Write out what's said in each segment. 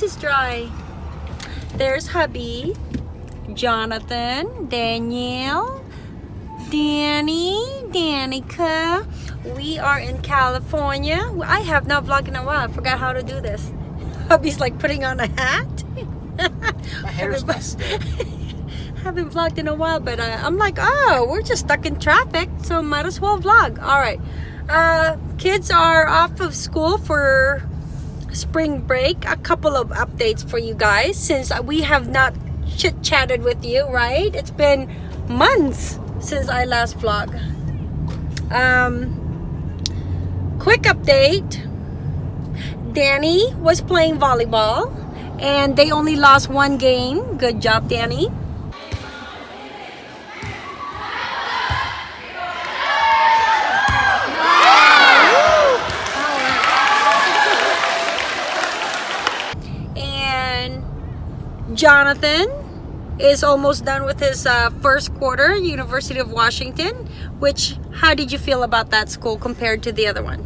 lips is dry. There's hubby, Jonathan, Danielle, Danny, Danica. We are in California. I have not vlogged in a while. I forgot how to do this. Hubby's like putting on a hat. My hair's messed up. haven't vlogged in a while, but uh, I'm like, oh, we're just stuck in traffic, so might as well vlog. All right. Uh, kids are off of school for spring break. A couple of updates for you guys since we have not chit chatted with you, right? It's been months since I last vlog. Um, quick update. Danny was playing volleyball and they only lost one game. Good job, Danny. Jonathan is almost done with his uh, first quarter, University of Washington. Which, how did you feel about that school compared to the other one?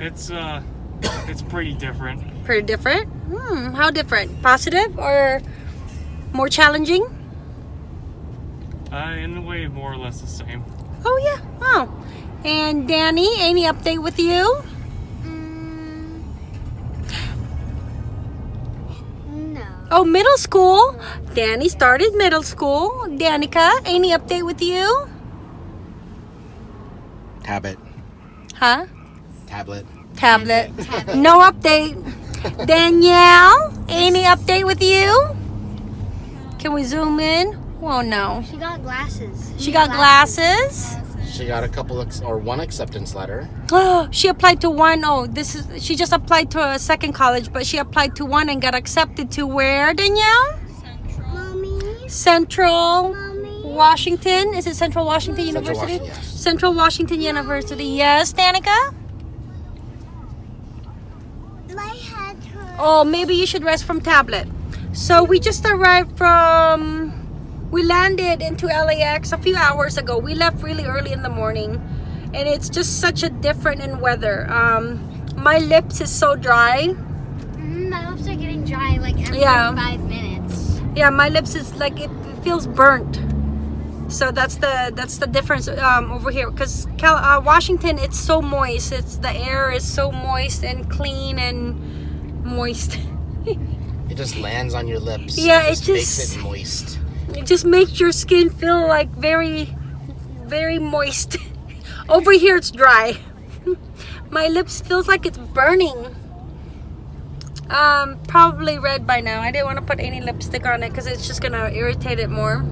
It's uh, it's pretty different. Pretty different? Hmm, how different? Positive or more challenging? Uh, in a way, more or less the same. Oh yeah. Oh. And Danny, any update with you? Oh, middle school. Danny started middle school. Danica, any update with you? Tablet. Huh? Tablet. Tablet. No update. Danielle, any update with you? Can we zoom in? Oh no. She got glasses. She got glasses. She got a couple ex- or one acceptance letter. Oh, she applied to one. Oh, this is she just applied to a second college, but she applied to one and got accepted to where, Danielle? Mommy. Central Mommy. Washington. Is it Central Washington Central University? Washington, yes. Central Washington University. Yes, Danica? My head hurts. Oh, maybe you should rest from tablet. So we just arrived from we landed into LAX a few hours ago. We left really early in the morning and it's just such a different in weather. Um my lips is so dry. Mm, my lips are getting dry like every Yeah. five minutes. Yeah, my lips is like it feels burnt. So that's the that's the difference um, over here because uh, Washington it's so moist. It's the air is so moist and clean and moist. It just lands on your lips. Yeah, it it just makes it moist. It just makes your skin feel like very very moist. Over here it's dry. My lips feels like it's burning. Um probably red by now. I didn't want to put any lipstick on it because it's just gonna irritate it more.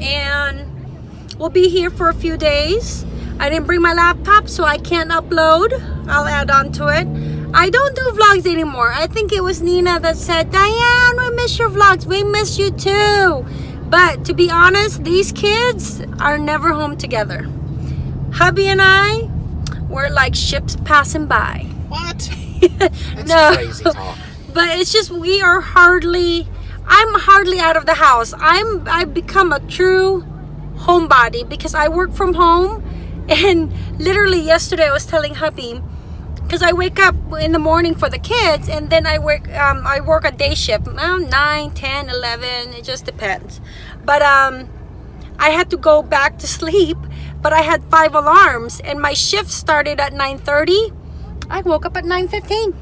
And we'll be here for a few days. I didn't bring my laptop so i can't upload. I'll add on to it I don't do vlogs anymore. I think it was Nina that said, Diane, we miss your vlogs. We miss you too. But to be honest, these kids are never home together. Hubby and I, we're like ships passing by. What? That's No. crazy talk. But it's just we are hardly I'm hardly out of the house. I'm I've become a true homebody because I work from home and literally yesterday I was telling hubby because I wake up in the morning for the kids and then I work um, I work a day shift um, 9 10 11 it just depends. But um I had to go back to sleep but I had five alarms and my shift started at 9 30 I woke up at 9 15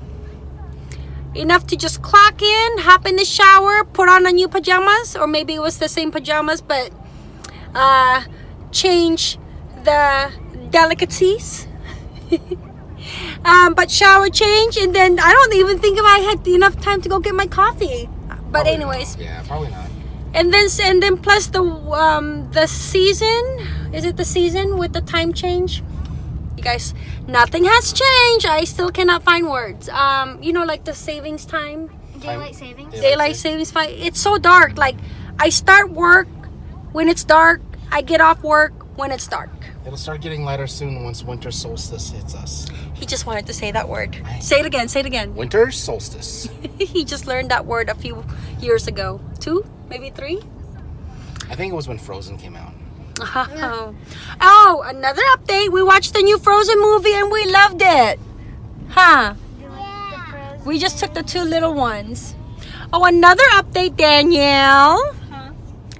enough to just clock in hop in the shower put on a new pajamas or maybe it was the same pajamas but uh change the delicacies um, but shower change and then I don't even think if I had enough time to go get my coffee. But Probably anyways, not. Yeah, probably not. and then and then plus the um the season is it the season with the time change? You guys, nothing has changed. I still cannot find words. Um, you know, like the savings time, Daylight savings. Yeah. daylight savings time. It's so dark. Like I start work when it's dark. I get off work when it's dark. It'll start getting lighter soon once winter solstice hits us. He just wanted to say that word. Say it again. Say it again. Winter solstice. he just learned that word a few years ago. Two, maybe three. I think it was when Frozen came out. Oh. oh, another update. We watched the new Frozen movie and we loved it. Huh? Do you like the We just took the two little ones. Oh, another update, Danielle. Huh?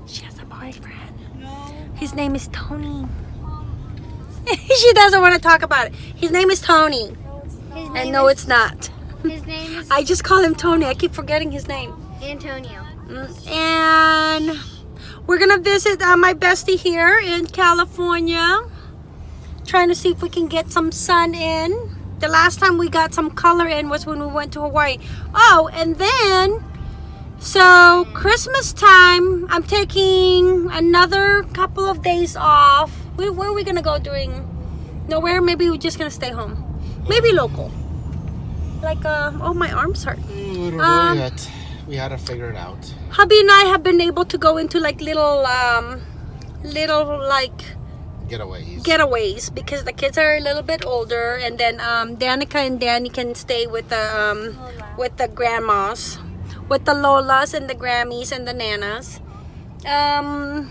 She has a boyfriend. No. His name is Tony. she doesn't want to talk about it. His name is Tony. His And no, is, it's not. His name is I just call him Tony. I keep forgetting his name. Antonio. Mm, And we're gonna visit uh, my bestie here in California. Trying to see if we can get some sun in. The last time we got some color in was when we went to Hawaii. Oh, and then so Christmas time, I'm taking another couple of days off. Where, where are we gonna go during? Nowhere. Maybe we're just gonna stay home. Maybe local. Like uh, oh, my arms hurt. Mm, we don't Um, know yet. We had to figure it out. hubby and I have been able to go into like little um little like Getaways. getaways because the kids are a little bit older and then um Danica and Danny can stay with the um with the grandmas with the lolas and the grammies and the nanas um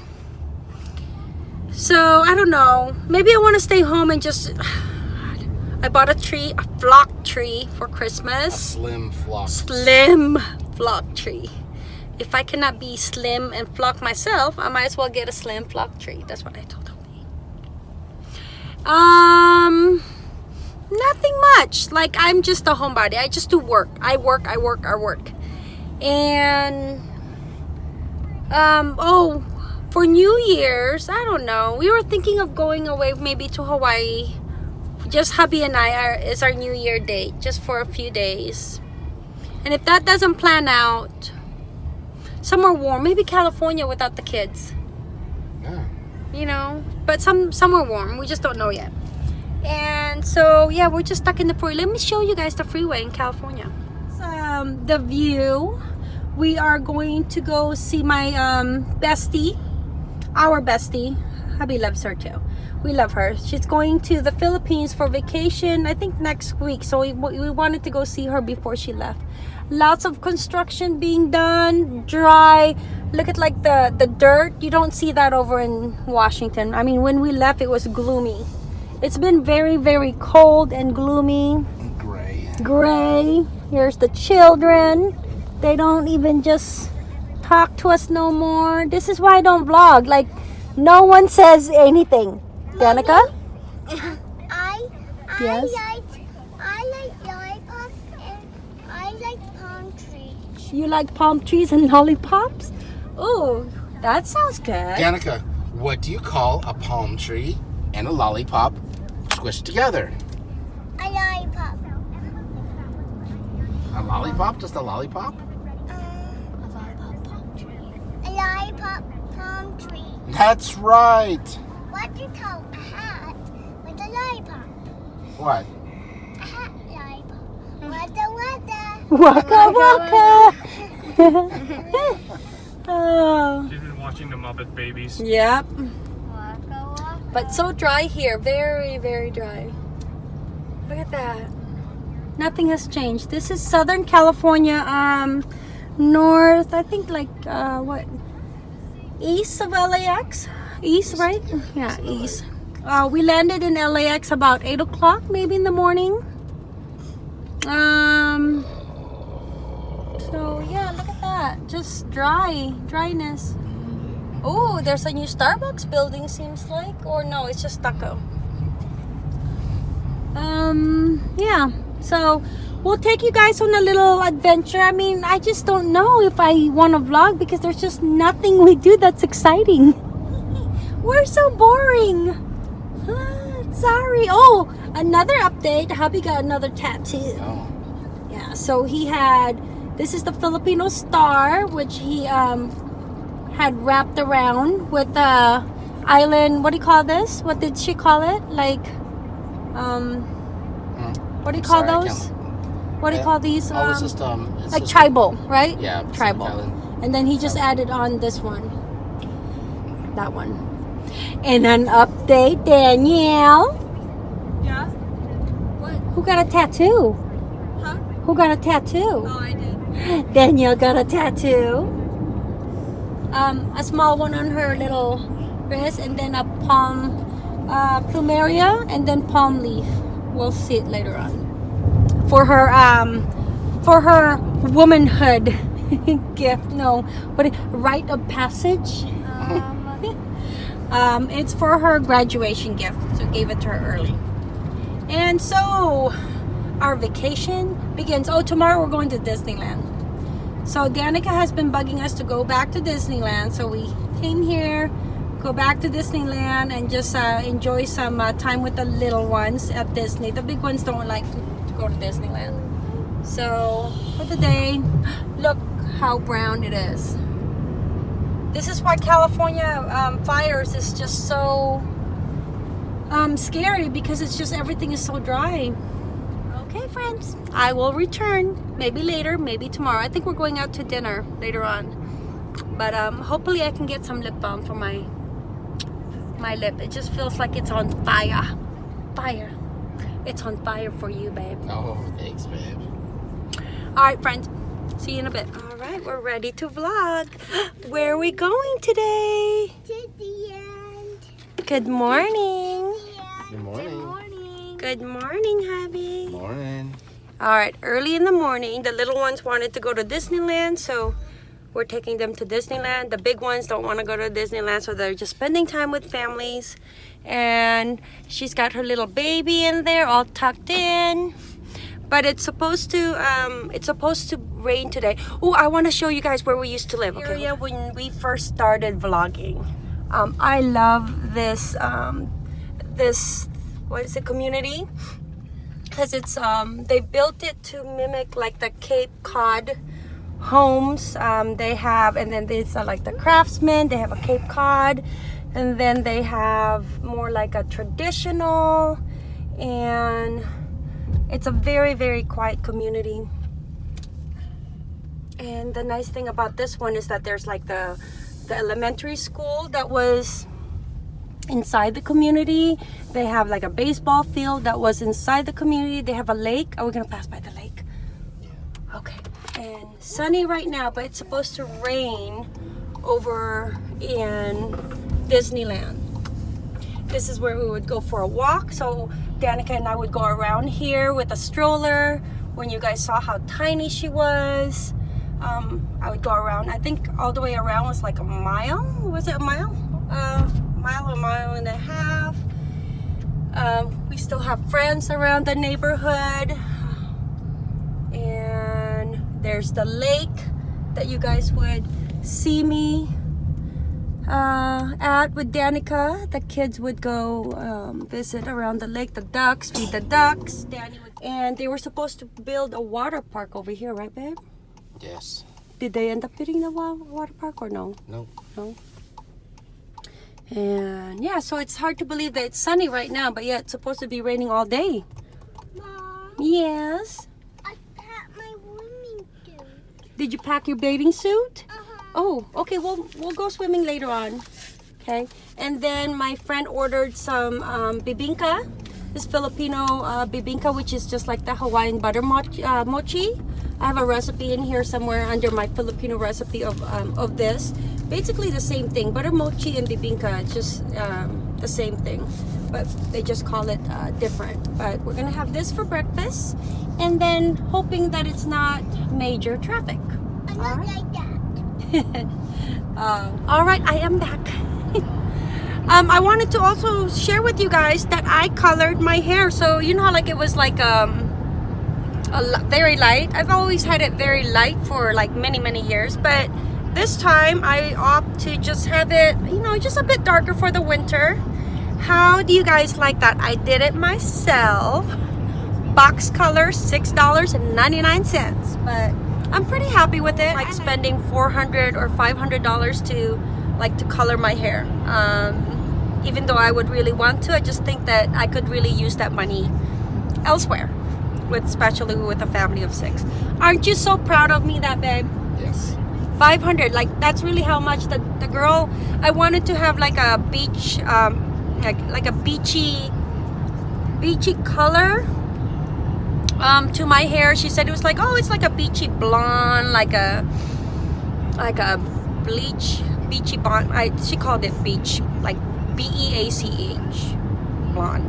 so I don't know maybe I want to stay home and just I bought a tree a flock tree for a Christmas slim flock. slim flock tree. If I cannot be slim and flock myself, I might as well get a slim flock tree. That's what I told him. Um, nothing much. Like I'm just a homebody. I just do work. I work. I work. I work. And um, oh, for New Year's, I don't know. We were thinking of going away, maybe to Hawaii. Just hubby and I are is our New Year date, just for a few days. And if that doesn't plan out, somewhere warm, maybe California without the kids, Yeah. you know, but some somewhere warm. We just don't know yet. And so yeah, we're just stuck in the freeway. Let me show you guys the freeway in California. Um, the view. We are going to go see my um, bestie, our bestie. Hubby loves her too. We love her. She's going to the Philippines for vacation. I think next week. So we, we wanted to go see her before she left. Lots of construction being done. Dry. Look at like the the dirt. You don't see that over in Washington. I mean, when we left, it was gloomy. It's been very very cold and gloomy Gray. gray. Here's the children. They don't even just talk to us no more. This is why I don't vlog. Like, no one says anything. Danica? I Yes? I like I like lollipops and I like palm trees. You like palm trees and lollipops? Oh, that sounds good. Danica, what do you call a palm tree and a lollipop squished together? A lollipop. A lollipop? Just a lollipop? a lollipop palm tree. A lollipop palm tree. That's right. What do you call a hat with a lollipop? What? A hat lollipop. Wada wada. Waka waka. oh, She's been watching the Muppet Babies. yep. Waka waka. But so dry here. Very, very dry. Look at that. Nothing has changed. This is Southern California, um, north, I think like, uh, what? East of LAX? East, right? Yeah, east. Uh, we landed in LAX about 8 o'clock, maybe in the morning. Um, so yeah, look at that. Just dry, dryness. Oh, there's a new Starbucks building, seems like. Or no, it's just stucco. Um, yeah. So we'll take you guys on a little adventure. I mean, I just don't know if I want to vlog because there's just nothing we do that's exciting. We're so boring. Sorry. Oh, another update. Hubby got another tattoo. Oh. Yeah, so he had this is the Filipino star, which he um had wrapped around with the island. What do you call this? What did she call it? Like, um, Hmm. what do you I'm call sorry, those? Can't- What do you call these? Oh, it's Um, just um. It's like just tribal, right? Yeah. Pacific tribal. Island. And then he just added on this one. That one. And an update, Danielle. Yeah? What? Who got a tattoo? Huh? Who got a tattoo? Oh, I did. Danielle got a tattoo. Um, a small one on her little wrist, and then a palm uh, plumeria, and then palm leaf. We'll see it later on. For her um, for her womanhood gift. No, what? Rite of passage. Um, it's for her graduation gift, so gave it to her early. And so our vacation begins. Oh, tomorrow we're going to Disneyland. So Danica has been bugging us to go back to Disneyland. So we came here, go back to Disneyland, and just uh, enjoy some uh, time with the little ones at Disney. The big ones don't like go to Disneyland. So for the day, look how brown it is. This is why California um, fires is just so um, scary because it's just everything is so dry. Okay, friends, I will return maybe later, maybe tomorrow. I think we're going out to dinner later on, but um, hopefully I can get some lip balm for my my lip. It just feels like it's on fire, fire. It's on fire for you, babe. Oh, thanks, babe. All right, friends. See you in a bit. All right, we're ready to vlog. Where are we going today? To the end. Good morning. Good morning. Good Morning. Good morning, hubby. Morning. All right, early in the morning, the little ones wanted to go to Disneyland, so we're taking them to Disneyland. The big ones don't want to go to Disneyland, so they're just spending time with families. And she's got her little baby in there, all tucked in. But it's supposed to, um, it's supposed to rain today. Oh, I want to show you guys where we used to live. Okay. Area when we first started vlogging. Um, I love this, um, this, what is it, community? because it's um they built it to mimic like the Cape Cod homes um they have and then there's uh, like the craftsmen they have a Cape Cod and then they have more like a traditional and it's a very very quiet community and the nice thing about this one is that there's like the the elementary school that was inside the community. They have like a baseball field that was inside the community. They have a lake. Are we gonna pass by the lake? Okay. And sunny right now, but it's supposed to rain over in Disneyland. This is where we would go for a walk. So Danica and I would go around here with a stroller. When you guys saw how tiny she was, um, I would go around. I think all the way around was like a mile. Was it a mile? Uh, mile or mile and a half. Um, we still have friends around the neighborhood. And there's the lake that you guys would see me at with Danica. The kids would go um, visit around the lake, the ducks, feed the ducks. Danny would, and they were supposed to build a water park over here, right, babe? Yes. Did they end up building the water park or no? No. No. And yeah, so it's hard to believe that it's sunny right now, but yeah, it's supposed to be raining all day. Mom, Yes. I packed my swimming suit. Did you pack your bathing suit? Uh-huh. Oh, okay. Well, we'll go swimming later on. Okay. And then my friend ordered some um, bibingka. This Filipino uh, bibingka, which is just like the Hawaiian butter mochi. Uh, mochi. I have a recipe in here somewhere under my Filipino recipe of um, of this. Basically the same thing. Butter mochi and bibingka, it's just um, the same thing, but they just call it uh, different. But we're gonna have this for breakfast, and then hoping that it's not major traffic. I'm not Alright. like that. Um, all right, I am back. Um, I wanted to also share with you guys that I colored my hair. So you know how like it was like um, a very light. I've always had it very light for like many many years, but this time I opt to just have it, you know, just a bit darker for the winter. How do you guys like that? I did it myself. Box color, six dollars and ninety nine cents, but I'm pretty happy with it. Like spending 400 or 500 dollars to like to color my hair. Um, even though I would really want to, I just think that I could really use that money elsewhere, with especially with a family of six. Aren't you so proud of me, that babe? Yes. 500 like that's really how much the, the girl i wanted to have like a beach um like like a beachy beachy color um to my hair she said it was like oh it's like a beachy blonde like a like a bleach beachy blonde i she called it beach like b-e-a-c-h blonde.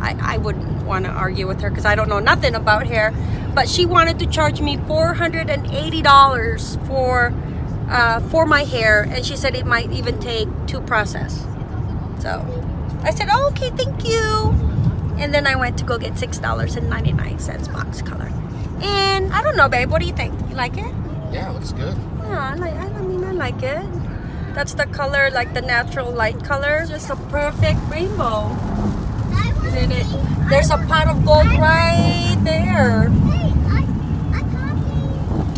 I i wouldn't want to argue with her because i don't know nothing about hair but she wanted to charge me $480 for uh, for my hair and she said it might even take to process. So I said oh, okay thank you. And then I went to go get six dollars and 99 cents box color. And I don't know babe what do you think? You like it? Yeah, it looks good. yeah I like I mean I like it that's the color like the natural light color just a perfect rainbow Isn't it? there's a pot of gold right there.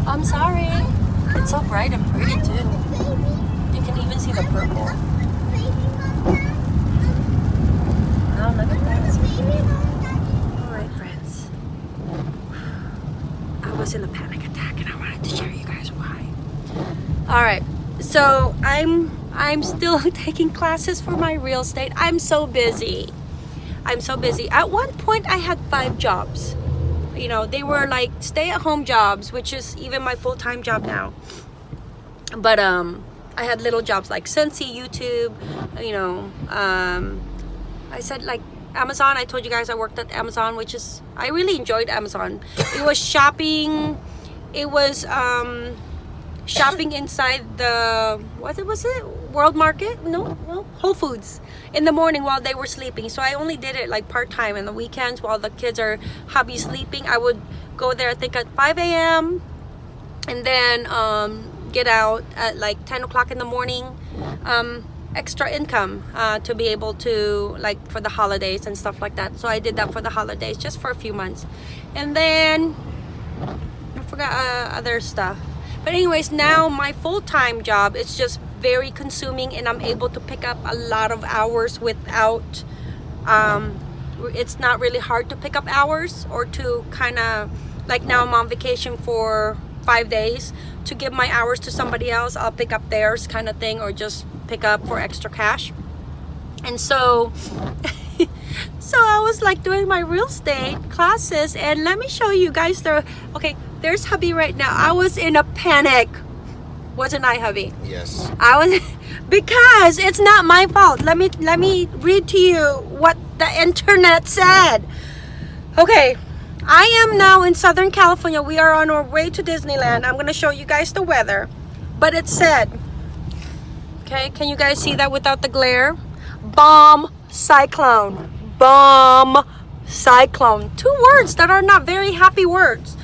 I'm sorry it's so bright and pretty too you can even see the purple mama. oh look at that it's Baby, pretty mama. All right, friends. I was in a panic attack, and I wanted to share you guys why. All right, so I'm I'm still taking classes for my real estate. I'm so busy. I'm so busy. At one point, I had five jobs. You know, they were like stay-at-home jobs, which is even my full-time job now. But um, I had little jobs like Sensi, YouTube. You know, um, I said like Amazon. I told you guys I worked at Amazon, which is I really enjoyed Amazon. It was shopping. It was um, shopping inside the what was it? World Market? No, Whole Foods in the morning while they were sleeping. So I only did it like part time in the weekends while the kids are hubby sleeping. I would go there I think at 5 a.m. and then um, get out at like 10 o'clock in the morning. Um, extra income uh, to be able to like for the holidays and stuff like that. So I did that for the holidays just for a few months, and then I forgot uh, other stuff. But anyways, now my full-time job is just very consuming, and I'm able to pick up a lot of hours without. Um, it's not really hard to pick up hours or to kind of like now I'm on vacation for five days to give my hours to somebody else I'll pick up theirs kind of thing or just pick up for extra cash and so so I was like doing my real estate classes and let me show you guys the okay there's hubby right now I was in a panic wasn't I hubby Yes. I was because it's not my fault. Let me let me read to you what the internet said. Okay. I am now in Southern California. We are on our way to Disneyland. I'm going to show you guys the weather. But it said Okay, can you guys see that without the glare? Bomb cyclone. Bomb cyclone. Two words that are not very happy words.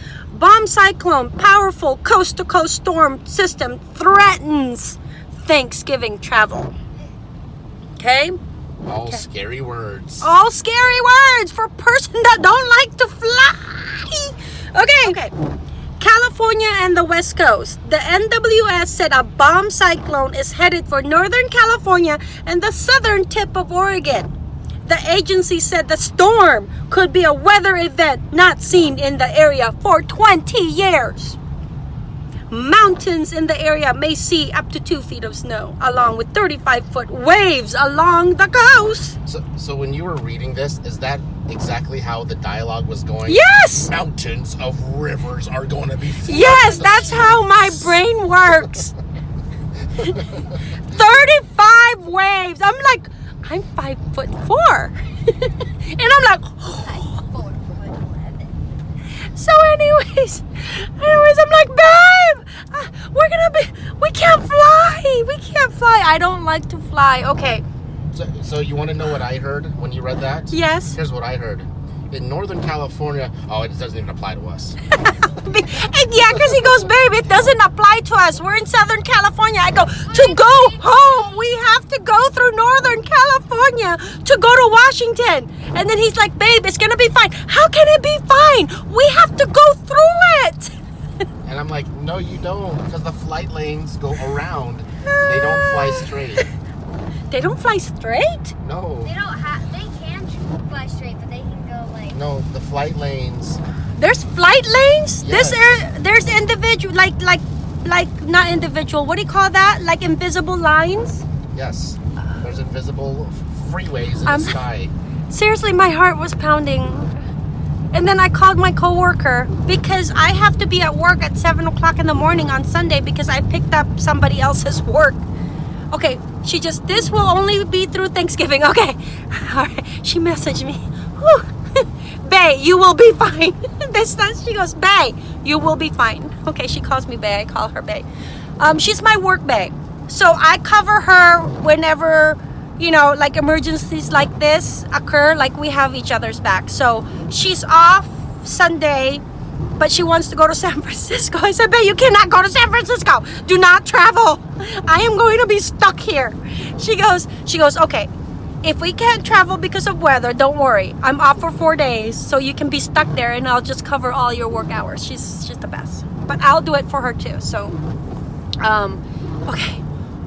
Bomb cyclone, powerful coast to coast storm system threatens Thanksgiving travel. Okay? All scary words. All scary words for a person that don't like to fly. Okay. Okay. California and the West Coast. The NWS said a bomb cyclone is headed for Northern California and the southern tip of Oregon. The agency said the storm could be a weather event not seen in the area for 20 years. Mountains in the area may see up to two feet of snow, along with 35 foot waves along the coast. So, so when you were reading this, is that exactly how the dialogue was going? Yes! Mountains of rivers are going to be. Yes, that's how my brain works. 35 waves. I'm like, I'm five foot four. and I'm like, so anyways, anyways, I'm like, babe, uh, we're gonna be, we can't fly. We can't fly. I don't like to fly. Okay. So, so you want to know what I heard when you read that? Yes. Here's what I heard. In Northern California, oh, it doesn't even apply to us. And yeah, because he goes, babe, it doesn't apply to us. We're in Southern California. I go, to go home, we have to go through Northern California to go to Washington. And then he's like, babe, it's going to be fine. How can it be fine? We have to go through it. And I'm like, no, you don't, because the flight lanes go around. They don't fly straight. They don't fly straight? No, They don't have. They can fly straight, but they can go like. No, the flight lanes. There's flight lanes? This Yes. air, there's individual, like, like, like, not individual. What do you call that? Like invisible lines? Yes, there's invisible freeways in Um, the sky. seriously my heart was pounding and then i called my coworker because i have to be at work at 7 o'clock in the morning on sunday because i picked up somebody else's work okay she just this will only be through thanksgiving okay all right she messaged me Bay, you will be fine. this time she goes, Bay, you will be fine. Okay, she calls me Bay. I call her Bay. Um, she's my work Bay. So I cover her whenever, you know, like emergencies like this occur, like we have each other's back. So she's off Sunday, but she wants to go to San Francisco. I said, Babe, you cannot go to San Francisco. Do not travel. I am going to be stuck here. She goes, she goes, okay, if we can't travel because of weather, don't worry. I'm off for four days, so you can be stuck there and I'll just cover all your work hours. She's she's the best. But I'll do it for her too. So um okay.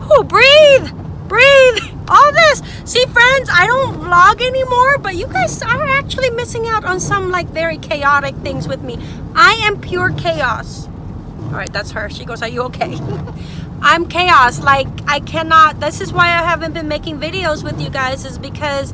Oh breathe! Breathe! All this! See friends, I don't vlog anymore, but you guys are actually missing out on some like very chaotic things with me. I am pure chaos. Alright, that's her. She goes, Are you okay? I'm chaos. Like I cannot. This is why I haven't been making videos with you guys. Is because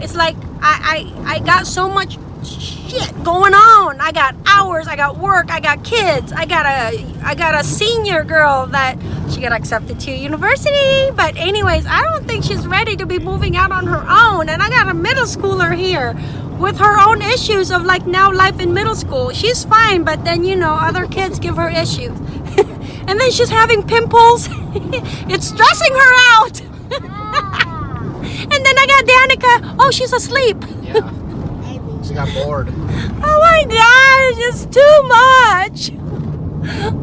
it's like I I, I got so much shit going on. I got hours. I got work. I got kids. I got a I got a senior girl that she got accepted to university. But anyways, I don't think she's ready to be moving out on her own. And I got a middle schooler here with her own issues of like now life in middle school. She's fine, but then you know other kids give her issues. And then she's having pimples. it's stressing her out. and then I got Danica. Oh, she's asleep. Yeah. She got bored. Oh my gosh, it's too much.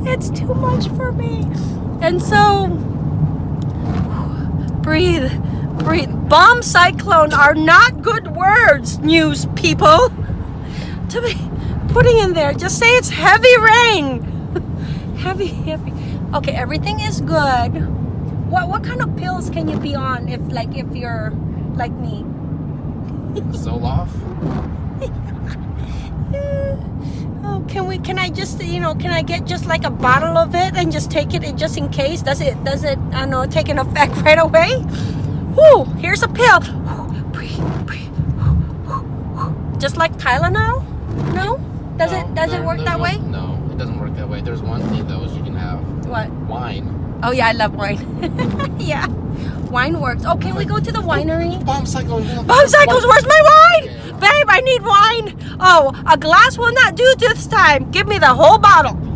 It's too much for me. And so, breathe, breathe. Bomb cyclone are not good words, news people. To be putting in there, just say it's heavy rain. heavy, heavy. Okay, everything is good. What what kind of pills can you be on if like if you're like me? Zoloft. Oh, can we? Can I just, you know, can I get just like a bottle of it and just take it just in case? Does it? Does it? I don't know, take an effect right away? Whoo! Here's a pill. Just like Tylenol? No? Does No, it? Does it work that no- way? No, it doesn't work that way. There's one thing though, is you can have What? wine. Oh yeah, I love wine. yeah, wine works. Oh, can we go to the winery? Bomb cyclone. Bomb cycles, where's my wine? Babe, I need wine. Oh, a glass will not do this time. Give me the whole bottle.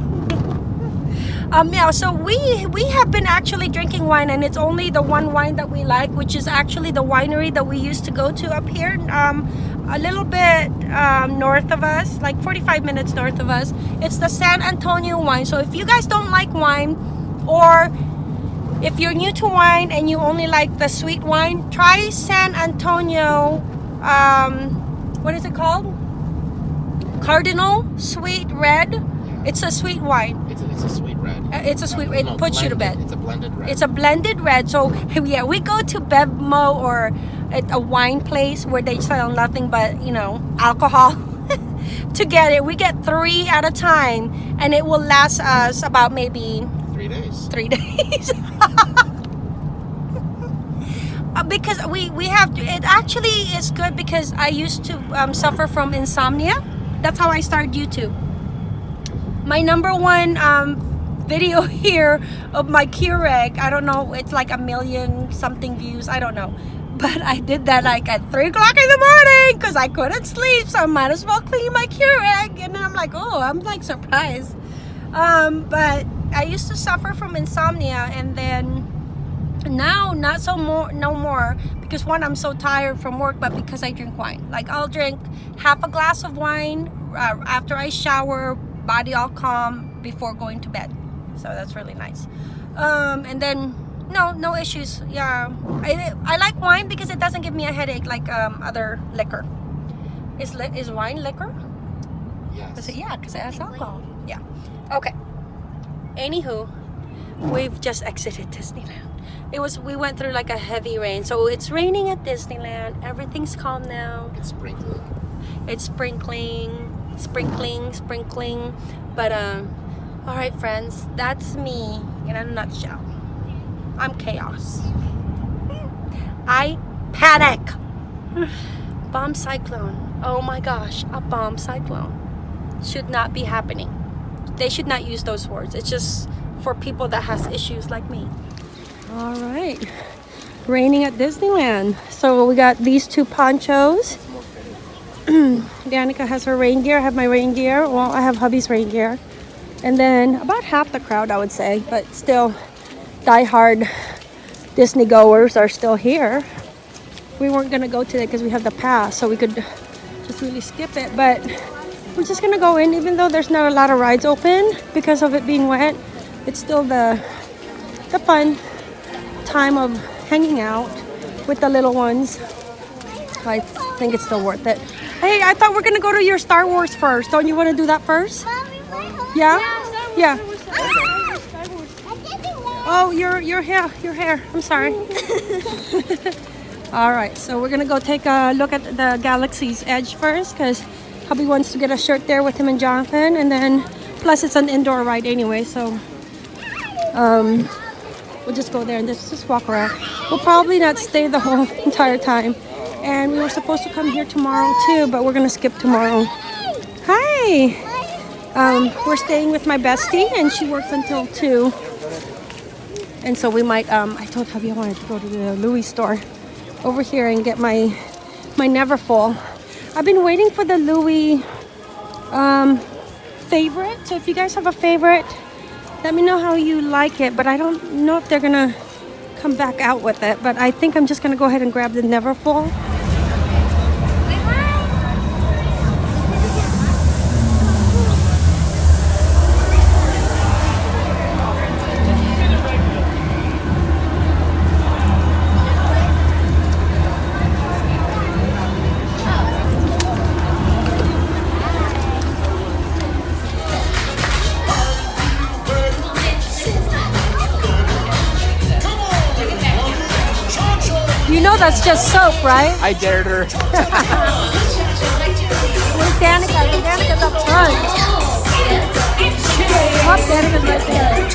Um, yeah, so we we have been actually drinking wine, and it's only the one wine that we like, which is actually the winery that we used to go to up here, um, a little bit um, north of us, like 45 minutes north of us. It's the San Antonio wine. So if you guys don't like wine, or if you're new to wine and you only like the sweet wine, try San Antonio. Um, what is it called? Cardinal Sweet Red. It's a sweet wine. It's a, it's a sweet red. Uh, It's a sweet. It No, puts you to bed. It's a blended red. It's a blended red. So yeah, we go to Bevmo or at a wine place where they sell nothing but you know alcohol to get it. We get three at a time, and it will last us about maybe three days. three days. Uh, because we we have to, it actually is good because I used to um, suffer from insomnia. That's how I started YouTube. My number one um, video here of my Keurig, I don't know, it's like a million something views. I don't know. But I did that like at 3 o'clock in the morning because I couldn't sleep. So I might as well clean my Keurig. And I'm like, oh, I'm like surprised. Um, but I used to suffer from insomnia and then now not so more no more because one i'm so tired from work but because i drink wine like i'll drink half a glass of wine uh, after i shower body all calm before going to bed so that's really nice um and then no no issues. Yeah. I i like wine because it doesn't give me a headache like um other liquor. Is li- is wine liquor? Yes. is it yeah because it has alcohol. yeah. Okay. Anywho we've just exited disneyland. It was we went through like a heavy rain. So it's raining at disneyland. Everything's calm now. It's sprinkling. it's sprinkling sprinkling sprinkling. But um all right friends that's me in a nutshell i'm chaos. I panic. Bomb cyclone. Oh my gosh a bomb cyclone. Should not be happening. They should not use those words. It's just for people that has issues like me. All right. Raining at disneyland. So we got these two ponchos. Danica has her rain gear. I have my rain gear. Well, I have hubby's rain gear. And then about half the crowd, I would say, but still, die-hard Disney goers are still here. We weren't gonna go today because we have the pass, so we could just really skip it. But we're just gonna go in, even though there's not a lot of rides open because of it being wet. It's still the the fun time of hanging out with the little ones. I think it's still worth it. Hey, I thought we're gonna go to your Star Wars first. Don't you want to do that first? Mommy, Yeah. Yeah. on. I didn't know. Oh, your your hair, your hair. I'm sorry. All right, so we're gonna go take a look at the Galaxy's Edge first, because hubby wants to get a shirt there with him and Jonathan, and then plus it's an indoor ride anyway, so um, we'll just go there and just just walk around. We'll probably not stay the whole entire time, and we were supposed to come here tomorrow too, but we're gonna skip tomorrow. Hi. Um, we're staying with my bestie, and she works until two. And so we might, um, I told hubby I wanted to go to the Louis store over here and get my, my Neverfull. I've been waiting for the Louis um, favorite. So if you guys have a favorite, let me know how you like it. But I don't know if they're gonna come back out with it. But I think I'm just gonna go ahead and grab the Neverfull. that's just soap, right? I dared her. Where's Danica? Danica's up front. Pop Danica right there.